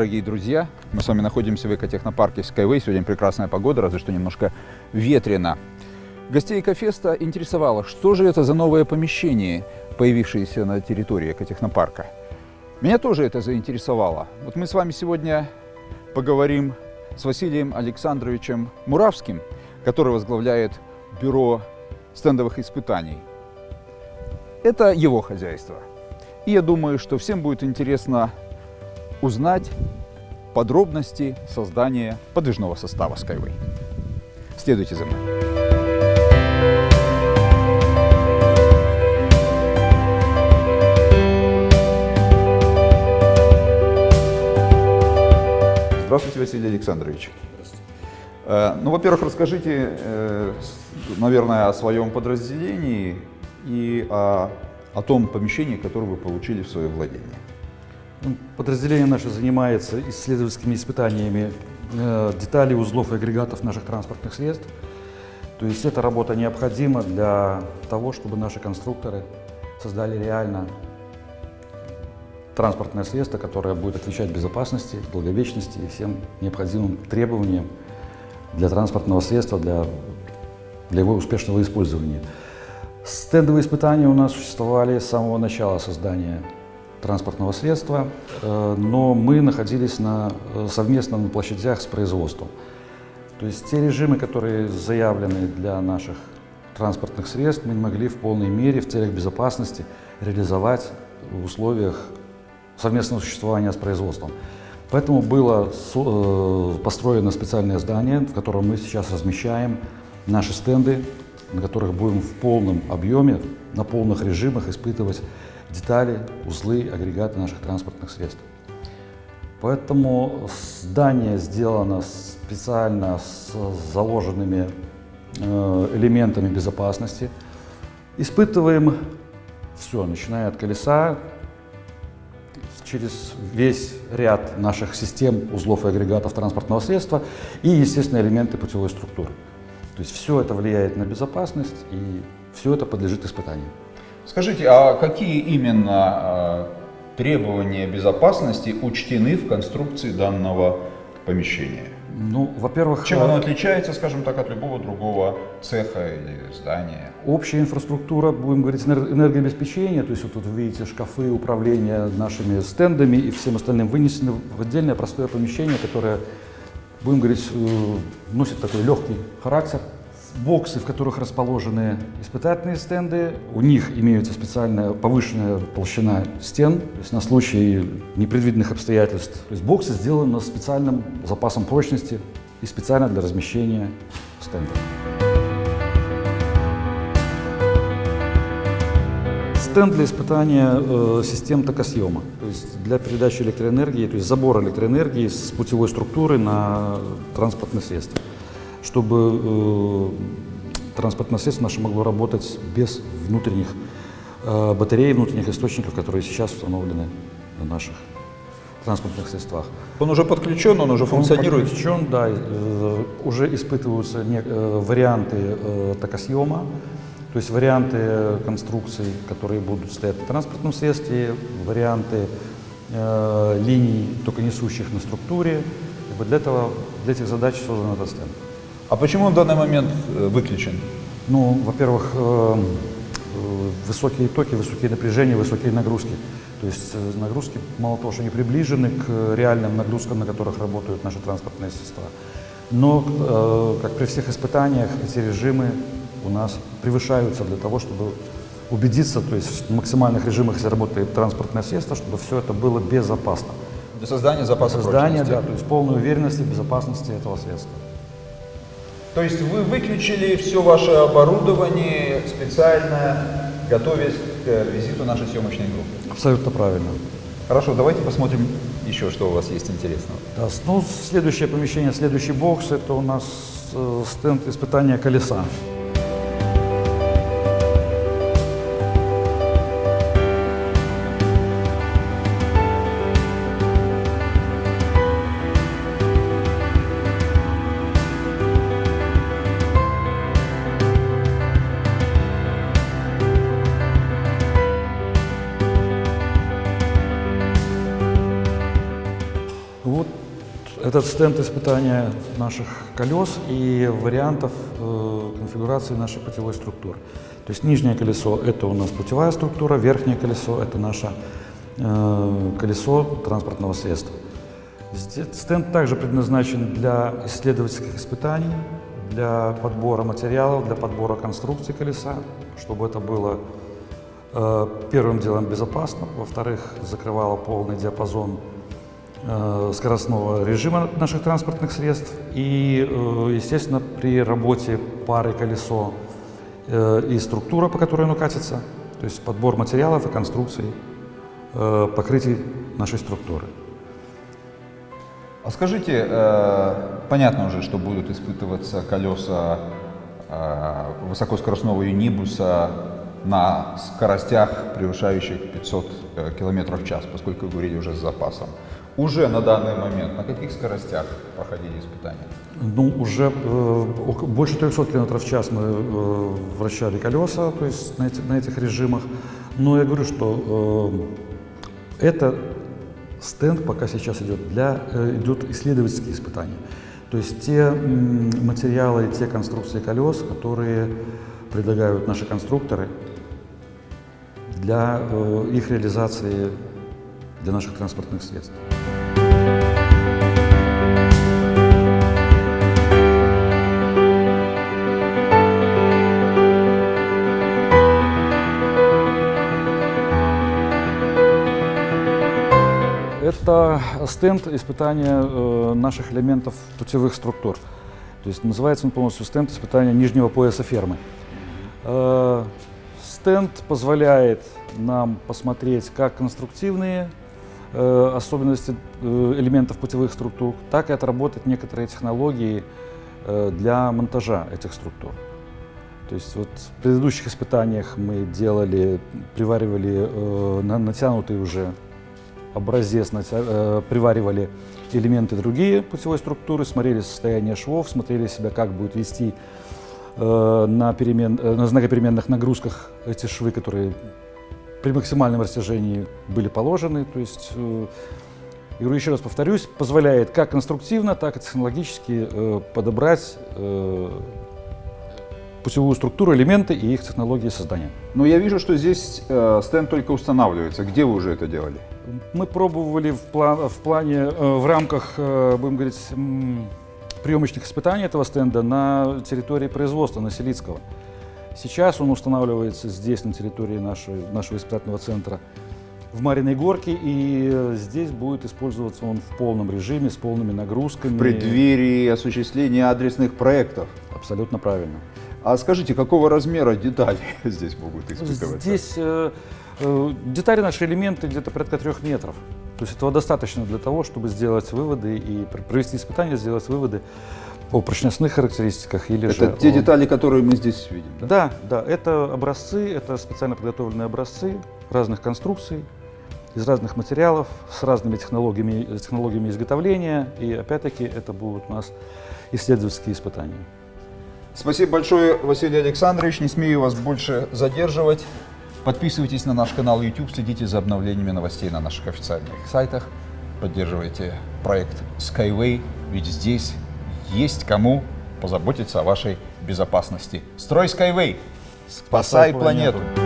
дорогие друзья! Мы с вами находимся в экотехнопарке Skyway. Сегодня прекрасная погода, разве что немножко ветрено. Гостей Экофеста интересовало, что же это за новое помещение, появившееся на территории экотехнопарка. Меня тоже это заинтересовало. Вот мы с вами сегодня поговорим с Василием Александровичем Муравским, который возглавляет бюро стендовых испытаний. Это его хозяйство. И я думаю, что всем будет интересно узнать подробности создания подвижного состава Skyway. Следуйте за мной. Здравствуйте, Василий Александрович. Здравствуйте. Ну, во-первых, расскажите, э, наверное, о своем подразделении и о, о том помещении, которое вы получили в свое владение. Ну, подразделение наше занимается исследовательскими испытаниями э, деталей, узлов и агрегатов наших транспортных средств. То есть эта работа необходима для того, чтобы наши конструкторы создали реально транспортное средство, которое будет отвечать безопасности, долговечности и всем необходимым требованиям для транспортного средства, для, для его успешного использования. Стендовые испытания у нас существовали с самого начала создания транспортного средства, э, но мы находились на, э, совместно на площадях с производством. То есть те режимы, которые заявлены для наших транспортных средств, мы не могли в полной мере в целях безопасности реализовать в условиях совместного существования с производством. Поэтому было э, построено специальное здание, в котором мы сейчас размещаем наши стенды, на которых будем в полном объеме, на полных режимах испытывать детали, узлы, агрегаты наших транспортных средств. Поэтому здание сделано специально с заложенными э, элементами безопасности. Испытываем все, начиная от колеса, через весь ряд наших систем, узлов и агрегатов транспортного средства и, естественно, элементы путевой структуры. То есть все это влияет на безопасность и все это подлежит испытанию. Скажите, а какие именно а, требования безопасности учтены в конструкции данного помещения? Ну, во-первых... Чем оно э, отличается, скажем так, от любого другого цеха или здания? Общая инфраструктура, будем говорить, энергообеспечения, то есть вот тут вы видите шкафы управления нашими стендами и всем остальным вынесены в отдельное простое помещение, которое, будем говорить, э, носит такой легкий характер, боксы, в которых расположены испытательные стенды. У них имеется специальная повышенная толщина стен, то есть на случай непредвиденных обстоятельств. То есть боксы сделаны с специальным запасом прочности и специально для размещения стендов. Стенд для испытания э, систем токосъема, то есть для передачи электроэнергии, то есть забора электроэнергии с путевой структуры на транспортное средство чтобы э, транспортное средство наше могло работать без внутренних э, батарей, внутренних источников, которые сейчас установлены на наших транспортных средствах. Он уже подключен, он уже функционирует? Он подключен, да. Э, уже испытываются варианты токосъема, то есть варианты конструкций, которые будут стоять на транспортном средстве, варианты линий токонесущих на структуре. для, этого, для этих задач создан этот стенд. А почему он в данный момент э, выключен? Ну, во-первых, э, э, высокие токи, высокие напряжения, высокие нагрузки. То есть нагрузки, мало того, что они приближены к реальным нагрузкам, на которых работают наши транспортные средства. Но, как при всех испытаниях, эти режимы у нас превышаются для того, чтобы убедиться, то есть в максимальных режимах, если работает транспортное средство, чтобы все это было безопасно. Для создания запаса Для создания, да, то есть полной уверенности в безопасности этого средства. То есть вы выключили все ваше оборудование специально, готовясь к визиту нашей съемочной группы? Абсолютно правильно. Хорошо, давайте посмотрим еще, что у вас есть интересного. Да, ну, следующее помещение, следующий бокс, это у нас э, стенд испытания колеса. Этот стенд испытания наших колес и вариантов э, конфигурации нашей путевой структуры. То есть нижнее колесо – это у нас путевая структура, верхнее колесо – это наше э, колесо транспортного средства. Стенд также предназначен для исследовательских испытаний, для подбора материалов, для подбора конструкции колеса, чтобы это было э, первым делом безопасно, во-вторых, закрывало полный диапазон скоростного режима наших транспортных средств и, э, естественно, при работе пары колесо э, и структура, по которой оно катится, то есть подбор материалов и конструкций, э, покрытий нашей структуры. А скажите, э, понятно уже, что будут испытываться колеса э, высокоскоростного юнибуса на скоростях, превышающих 500 э, км в час, поскольку вы говорили уже с запасом. Уже на данный момент на каких скоростях проходили испытания? Ну, уже э, больше 300 км в час мы э, вращали колеса, то есть на, эти, на этих режимах. Но я говорю, что э, это стенд пока сейчас идет для э, идет исследовательские испытания. То есть те материалы, те конструкции колес, которые предлагают наши конструкторы для э, их реализации для наших транспортных средств. Это стенд испытания э, наших элементов путевых структур. То есть называется он полностью стенд испытания нижнего пояса фермы. Э, стенд позволяет нам посмотреть как конструктивные особенности э, элементов путевых структур, так и отработать некоторые технологии э, для монтажа этих структур. То есть вот в предыдущих испытаниях мы делали, приваривали э, на, натянутые уже образец, э, приваривали элементы другие путевой структуры, смотрели состояние швов, смотрели себя, как будет вести э, на, перемен, э, на знакопеременных нагрузках эти швы, которые при максимальном растяжении были положены. То есть, я говорю, еще раз повторюсь, позволяет как конструктивно, так и технологически подобрать путевую структуру, элементы и их технологии создания. Но я вижу, что здесь э, стенд только устанавливается. Где вы уже это делали? Мы пробовали в, план, в плане, э, в рамках, э, будем говорить, приемочных испытаний этого стенда на территории производства, на Селицкого. Сейчас он устанавливается здесь, на территории нашего, нашего испытательного центра, в Мариной Горке, и здесь будет использоваться он в полном режиме, с полными нагрузками. В преддверии осуществления адресных проектов. Абсолютно правильно. А скажите, какого размера детали здесь могут испытываться? Здесь э, э, детали наши элементы где-то порядка трех метров. То есть этого достаточно для того, чтобы сделать выводы и провести испытания, сделать выводы о прочностных характеристиках или это же... Это те о... детали, которые мы здесь видим, да? Да, да, это образцы, это специально подготовленные образцы разных конструкций, из разных материалов, с разными технологиями, технологиями изготовления, и опять-таки это будут у нас исследовательские испытания. Спасибо большое, Василий Александрович. Не смею вас больше задерживать. Подписывайтесь на наш канал YouTube, следите за обновлениями новостей на наших официальных сайтах. Поддерживайте проект Skyway, ведь здесь есть кому позаботиться о вашей безопасности. Строй Skyway, спасай, спасай планету. планету.